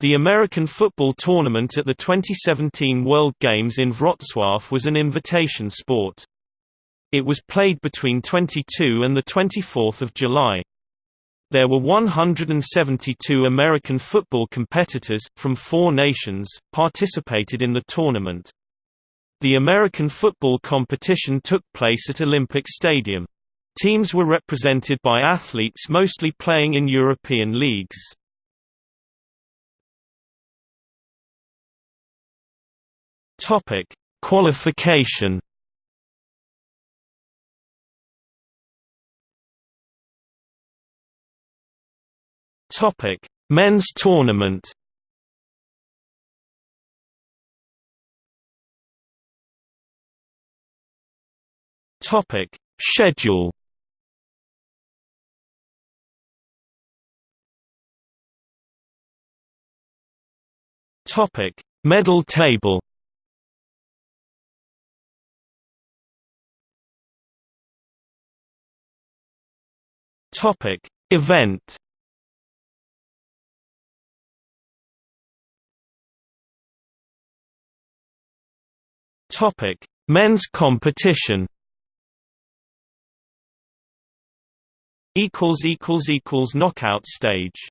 The American football tournament at the 2017 World Games in Wrocław was an invitation sport. It was played between 22 and 24 July. There were 172 American football competitors, from four nations, participated in the tournament. The American football competition took place at Olympic Stadium. Teams were represented by athletes mostly playing in European leagues. Topic: Qualification. Topic: Men's tournament. Topic: Schedule. Topic: Medal table. Topic Event. Topic Men's competition. Equals equals equals knockout stage